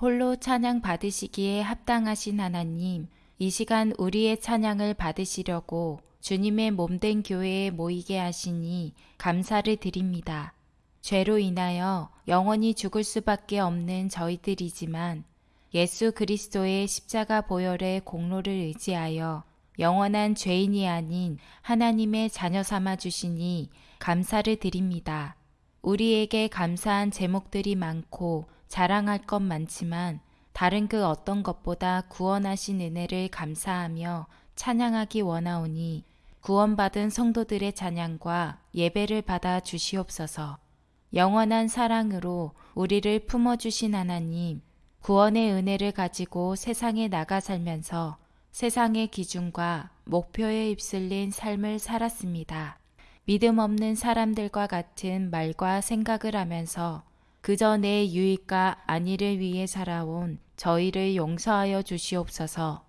홀로 찬양 받으시기에 합당하신 하나님, 이 시간 우리의 찬양을 받으시려고 주님의 몸된 교회에 모이게 하시니 감사를 드립니다. 죄로 인하여 영원히 죽을 수밖에 없는 저희들이지만 예수 그리스도의 십자가 보혈의 공로를 의지하여 영원한 죄인이 아닌 하나님의 자녀 삼아 주시니 감사를 드립니다. 우리에게 감사한 제목들이 많고 자랑할 것 많지만 다른 그 어떤 것보다 구원하신 은혜를 감사하며 찬양하기 원하오니 구원받은 성도들의 찬양과 예배를 받아 주시옵소서. 영원한 사랑으로 우리를 품어주신 하나님, 구원의 은혜를 가지고 세상에 나가 살면서 세상의 기준과 목표에 휩쓸린 삶을 살았습니다. 믿음 없는 사람들과 같은 말과 생각을 하면서 그저 내 유익과 안위를 위해 살아온 저희를 용서하여 주시옵소서.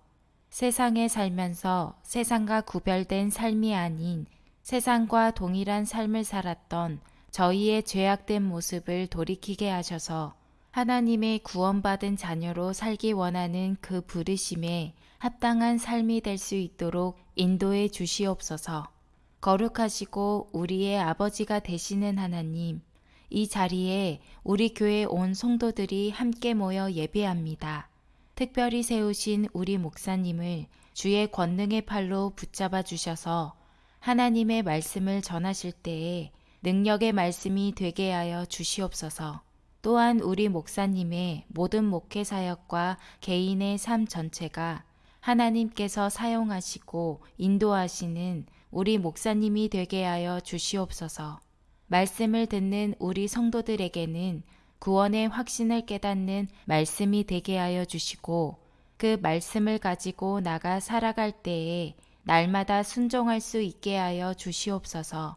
세상에 살면서 세상과 구별된 삶이 아닌 세상과 동일한 삶을 살았던 저희의 죄악된 모습을 돌이키게 하셔서 하나님의 구원받은 자녀로 살기 원하는 그 부르심에 합당한 삶이 될 수 있도록 인도해 주시옵소서. 거룩하시고 우리의 아버지가 되시는 하나님, 이 자리에 우리 교회 온 성도들이 함께 모여 예배합니다. 특별히 세우신 우리 목사님을 주의 권능의 팔로 붙잡아 주셔서 하나님의 말씀을 전하실 때에 능력의 말씀이 되게 하여 주시옵소서. 또한 우리 목사님의 모든 목회 사역과 개인의 삶 전체가 하나님께서 사용하시고 인도하시는 우리 목사님이 되게 하여 주시옵소서. 말씀을 듣는 우리 성도들에게는 구원의 확신을 깨닫는 말씀이 되게 하여 주시고 그 말씀을 가지고 나가 살아갈 때에 날마다 순종할 수 있게 하여 주시옵소서.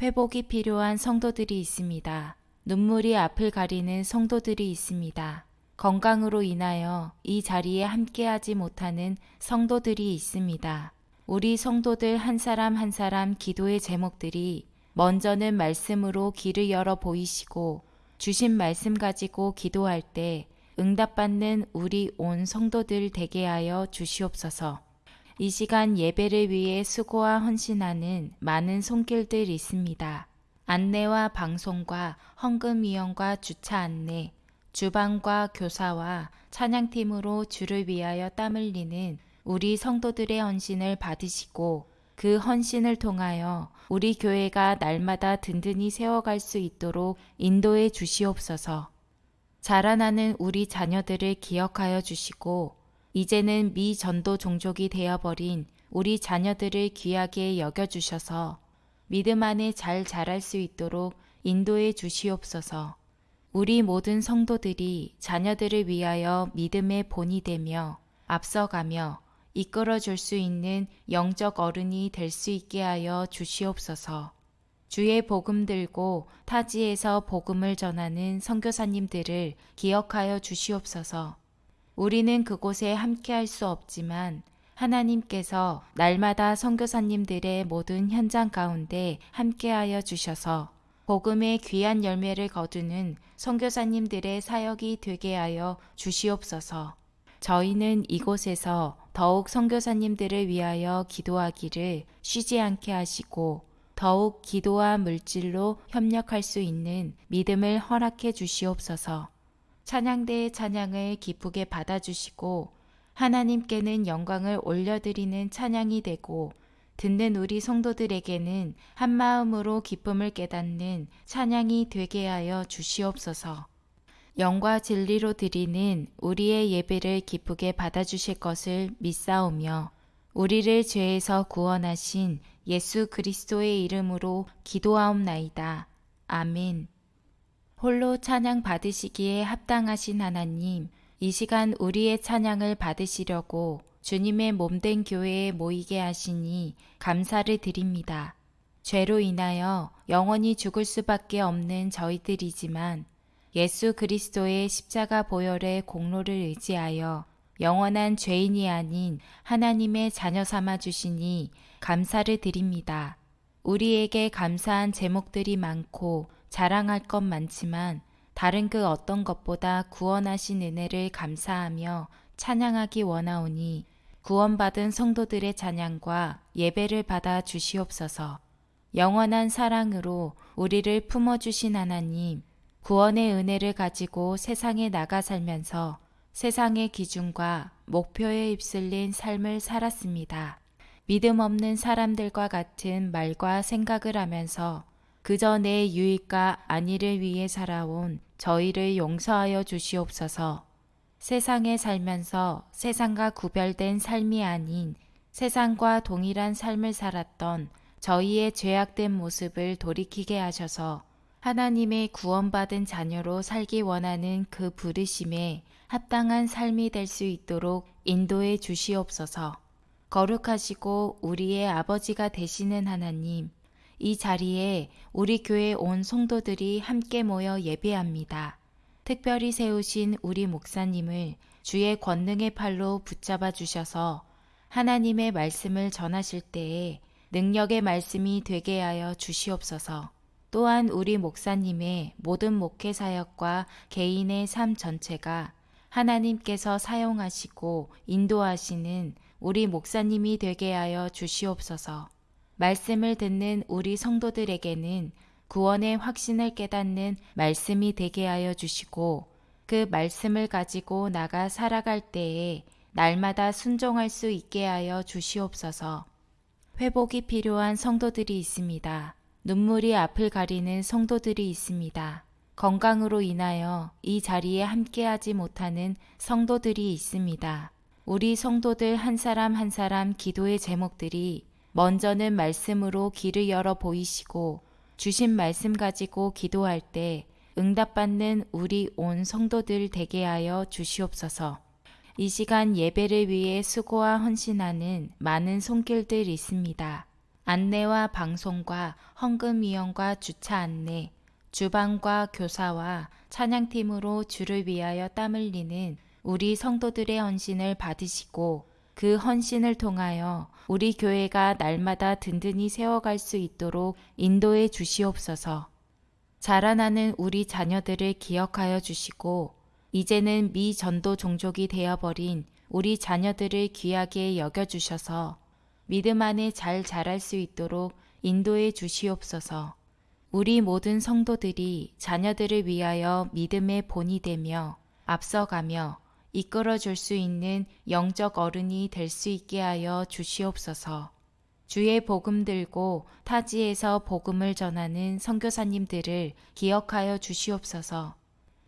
회복이 필요한 성도들이 있습니다. 눈물이 앞을 가리는 성도들이 있습니다. 건강으로 인하여 이 자리에 함께하지 못하는 성도들이 있습니다. 우리 성도들 한 사람 한 사람 기도의 제목들이 먼저는 말씀으로 길을 열어 보이시고 주신 말씀 가지고 기도할 때 응답받는 우리 온 성도들 되게 하여 주시옵소서. 이 시간 예배를 위해 수고와 헌신하는 많은 손길들 있습니다. 안내와 방송과 헌금 위원과 주차 안내, 주방과 교사와 찬양팀으로 주를 위하여 땀 흘리는 우리 성도들의 헌신을 받으시고 그 헌신을 통하여 우리 교회가 날마다 든든히 세워갈 수 있도록 인도해 주시옵소서. 자라나는 우리 자녀들을 기억하여 주시고 이제는 미 전도 종족이 되어버린 우리 자녀들을 귀하게 여겨주셔서 믿음 안에 잘 자랄 수 있도록 인도해 주시옵소서. 우리 모든 성도들이 자녀들을 위하여 믿음의 본이 되며 앞서가며 이끌어 줄 수 있는 영적 어른이 될 수 있게 하여 주시옵소서. 주의 복음 들고 타지에서 복음을 전하는 선교사님들을 기억하여 주시옵소서. 우리는 그곳에 함께 할 수 없지만 하나님께서 날마다 선교사님들의 모든 현장 가운데 함께하여 주셔서 복음의 귀한 열매를 거두는 선교사님들의 사역이 되게 하여 주시옵소서. 저희는 이곳에서 더욱 선교사님들을 위하여 기도하기를 쉬지 않게 하시고 더욱 기도와 물질로 협력할 수 있는 믿음을 허락해 주시옵소서. 찬양대의 찬양을 기쁘게 받아주시고 하나님께는 영광을 올려드리는 찬양이 되고 듣는 우리 성도들에게는 한 마음으로 기쁨을 깨닫는 찬양이 되게 하여 주시옵소서. 영과 진리로 드리는 우리의 예배를 기쁘게 받아주실 것을 믿사오며 우리를 죄에서 구원하신 예수 그리스도의 이름으로 기도하옵나이다. 아멘. 홀로 찬양 받으시기에 합당하신 하나님, 이 시간 우리의 찬양을 받으시려고 주님의 몸된 교회에 모이게 하시니 감사를 드립니다. 죄로 인하여 영원히 죽을 수밖에 없는 저희들이지만 예수 그리스도의 십자가 보혈의 공로를 의지하여 영원한 죄인이 아닌 하나님의 자녀 삼아 주시니 감사를 드립니다. 우리에게 감사한 제목들이 많고 자랑할 것 많지만 다른 그 어떤 것보다 구원하신 은혜를 감사하며 찬양하기 원하오니 구원받은 성도들의 찬양과 예배를 받아 주시옵소서. 영원한 사랑으로 우리를 품어주신 하나님, 구원의 은혜를 가지고 세상에 나가 살면서 세상의 기준과 목표에 휩쓸린 삶을 살았습니다. 믿음 없는 사람들과 같은 말과 생각을 하면서 그저 내 유익과 안위를 위해 살아온 저희를 용서하여 주시옵소서. 세상에 살면서 세상과 구별된 삶이 아닌 세상과 동일한 삶을 살았던 저희의 죄악된 모습을 돌이키게 하셔서 하나님의 구원받은 자녀로 살기 원하는 그 부르심에 합당한 삶이 될 수 있도록 인도해 주시옵소서. 거룩하시고 우리의 아버지가 되시는 하나님, 이 자리에 우리 교회 온 성도들이 함께 모여 예배합니다. 특별히 세우신 우리 목사님을 주의 권능의 팔로 붙잡아 주셔서 하나님의 말씀을 전하실 때에 능력의 말씀이 되게 하여 주시옵소서. 또한 우리 목사님의 모든 목회 사역과 개인의 삶 전체가 하나님께서 사용하시고 인도하시는 우리 목사님이 되게 하여 주시옵소서. 말씀을 듣는 우리 성도들에게는 구원의 확신을 깨닫는 말씀이 되게 하여 주시고 그 말씀을 가지고 나가 살아갈 때에 날마다 순종할 수 있게 하여 주시옵소서. 회복이 필요한 성도들이 있습니다. 눈물이 앞을 가리는 성도들이 있습니다. 건강으로 인하여 이 자리에 함께하지 못하는 성도들이 있습니다. 우리 성도들 한 사람 한 사람 기도의 제목들이 먼저는 말씀으로 길을 열어 보이시고 주신 말씀 가지고 기도할 때 응답받는 우리 온 성도들 되게 하여 주시옵소서. 이 시간 예배를 위해 수고와 헌신하는 많은 손길들 있습니다. 안내와 방송과 헌금 이용과 주차 안내, 주방과 교사와 찬양팀으로 주를 위하여 땀 흘리는 우리 성도들의 헌신을 받으시고 그 헌신을 통하여 우리 교회가 날마다 든든히 세워갈 수 있도록 인도해 주시옵소서. 자라나는 우리 자녀들을 기억하여 주시고 이제는 미 전도 종족이 되어버린 우리 자녀들을 귀하게 여겨주셔서 믿음 안에 잘 자랄 수 있도록 인도해 주시옵소서. 우리 모든 성도들이 자녀들을 위하여 믿음의 본이 되며 앞서가며 이끌어 줄 수 있는 영적 어른이 될 수 있게 하여 주시옵소서. 주의 복음 들고 타지에서 복음을 전하는 선교사님들을 기억하여 주시옵소서.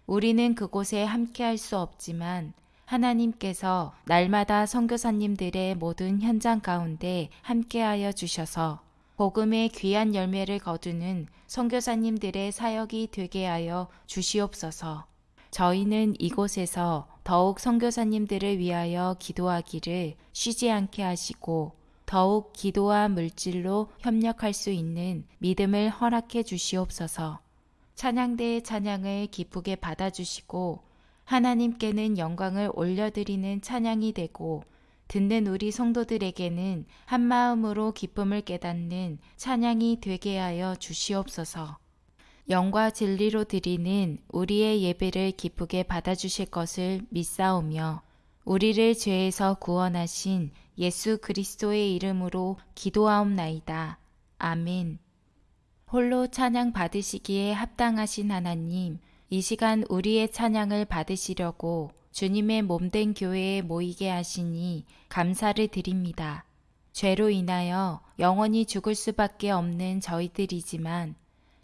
우리는 그곳에 함께 할 수 없지만 하나님께서 날마다 선교사님들의 모든 현장 가운데 함께하여 주셔서 복음의 귀한 열매를 거두는 선교사님들의 사역이 되게 하여 주시옵소서. 저희는 이곳에서 더욱 선교사님들을 위하여 기도하기를 쉬지 않게 하시고 더욱 기도와 물질로 협력할 수 있는 믿음을 허락해 주시옵소서. 찬양대의 찬양을 기쁘게 받아주시고 하나님께는 영광을 올려드리는 찬양이 되고 듣는 우리 성도들에게는 한 마음으로 기쁨을 깨닫는 찬양이 되게 하여 주시옵소서. 영과 진리로 드리는 우리의 예배를 기쁘게 받아주실 것을 믿사오며 우리를 죄에서 구원하신 예수 그리스도의 이름으로 기도하옵나이다. 아멘. 홀로 찬양 받으시기에 합당하신 하나님, 이 시간 우리의 찬양을 받으시려고 주님의 몸된 교회에 모이게 하시니 감사를 드립니다. 죄로 인하여 영원히 죽을 수밖에 없는 저희들이지만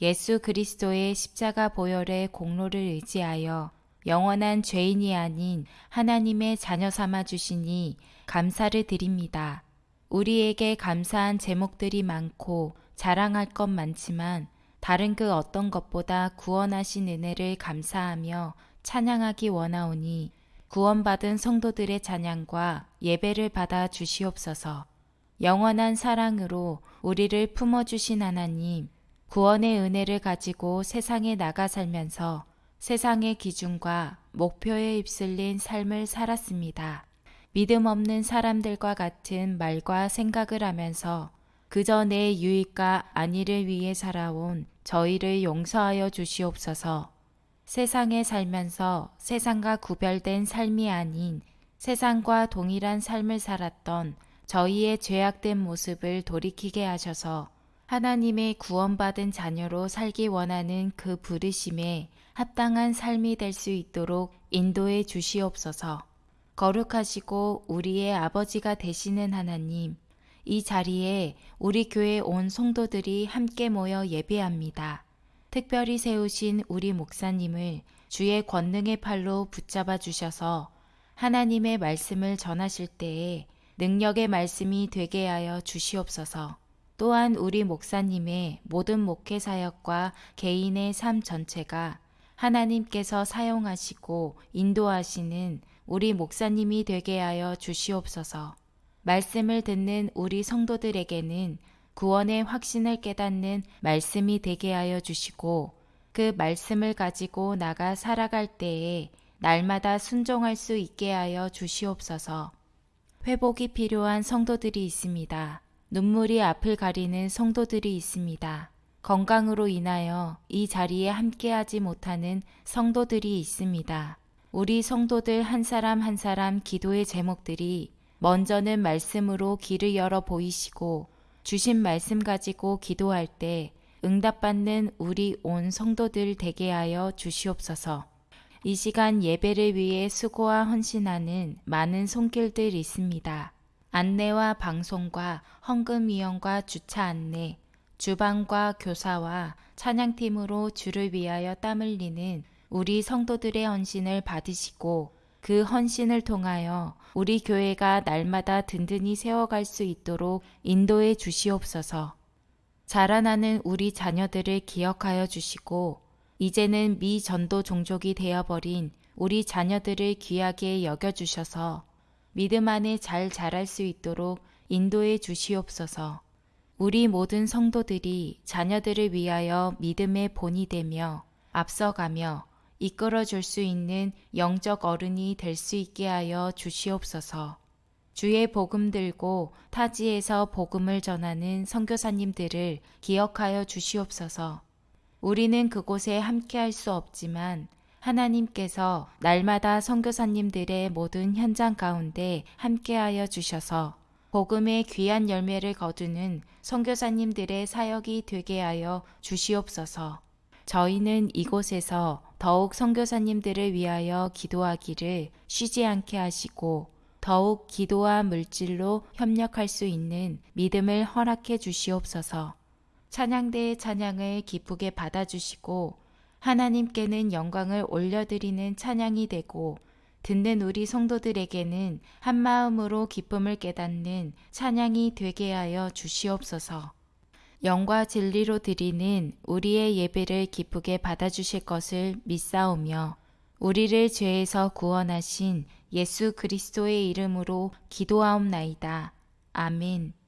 예수 그리스도의 십자가 보혈의 공로를 의지하여 영원한 죄인이 아닌 하나님의 자녀 삼아 주시니 감사를 드립니다. 우리에게 감사한 제목들이 많고 자랑할 것 많지만 다른 그 어떤 것보다 구원하신 은혜를 감사하며 찬양하기 원하오니 구원받은 성도들의 찬양과 예배를 받아 주시옵소서. 영원한 사랑으로 우리를 품어주신 하나님, 구원의 은혜를 가지고 세상에 나가 살면서 세상의 기준과 목표에 휩쓸린 삶을 살았습니다. 믿음 없는 사람들과 같은 말과 생각을 하면서 그저 내 유익과 안위를 위해 살아온 저희를 용서하여 주시옵소서. 세상에 살면서 세상과 구별된 삶이 아닌 세상과 동일한 삶을 살았던 저희의 죄악된 모습을 돌이키게 하셔서 하나님의 구원받은 자녀로 살기 원하는 그 부르심에 합당한 삶이 될 수 있도록 인도해 주시옵소서. 거룩하시고 우리의 아버지가 되시는 하나님, 이 자리에 우리 교회 온 성도들이 함께 모여 예배합니다. 특별히 세우신 우리 목사님을 주의 권능의 팔로 붙잡아 주셔서 하나님의 말씀을 전하실 때에 능력의 말씀이 되게 하여 주시옵소서. 또한 우리 목사님의 모든 목회 사역과 개인의 삶 전체가 하나님께서 사용하시고 인도하시는 우리 목사님이 되게 하여 주시옵소서. 말씀을 듣는 우리 성도들에게는 구원의 확신을 깨닫는 말씀이 되게 하여 주시고 그 말씀을 가지고 나가 살아갈 때에 날마다 순종할 수 있게 하여 주시옵소서. 회복이 필요한 성도들이 있습니다. 눈물이 앞을 가리는 성도들이 있습니다. 건강으로 인하여 이 자리에 함께하지 못하는 성도들이 있습니다. 우리 성도들 한 사람 한 사람 기도의 제목들이 먼저는 말씀으로 길을 열어 보이시고 주신 말씀 가지고 기도할 때 응답받는 우리 온 성도들 되게 하여 주시옵소서. 이 시간 예배를 위해 수고와 헌신하는 많은 손길들 있습니다. 안내와 방송과 헌금위원과 주차 안내, 주방과 교사와 찬양팀으로 주를 위하여 땀 흘리는 우리 성도들의 헌신을 받으시고 그 헌신을 통하여 우리 교회가 날마다 든든히 세워갈 수 있도록 인도해 주시옵소서. 자라나는 우리 자녀들을 기억하여 주시고 이제는 미 전도 종족이 되어버린 우리 자녀들을 귀하게 여겨주셔서 믿음 안에 잘 자랄 수 있도록 인도해 주시옵소서. 우리 모든 성도들이 자녀들을 위하여 믿음의 본이 되며 앞서가며 이끌어 줄 수 있는 영적 어른이 될 수 있게 하여 주시옵소서. 주의 복음 들고 타지에서 복음을 전하는 선교사님들을 기억하여 주시옵소서. 우리는 그곳에 함께 할 수 없지만 하나님께서 날마다 선교사님들의 모든 현장 가운데 함께하여 주셔서 복음의 귀한 열매를 거두는 선교사님들의 사역이 되게 하여 주시옵소서. 저희는 이곳에서 더욱 선교사님들을 위하여 기도하기를 쉬지 않게 하시고 더욱 기도와 물질로 협력할 수 있는 믿음을 허락해 주시옵소서. 찬양대의 찬양을 기쁘게 받아주시고 하나님께는 영광을 올려드리는 찬양이 되고 듣는 우리 성도들에게는 한 마음으로 기쁨을 깨닫는 찬양이 되게 하여 주시옵소서. 영과 진리로 드리는 우리의 예배를 기쁘게 받아주실 것을 믿사오며 우리를 죄에서 구원하신 예수 그리스도의 이름으로 기도하옵나이다. 아멘.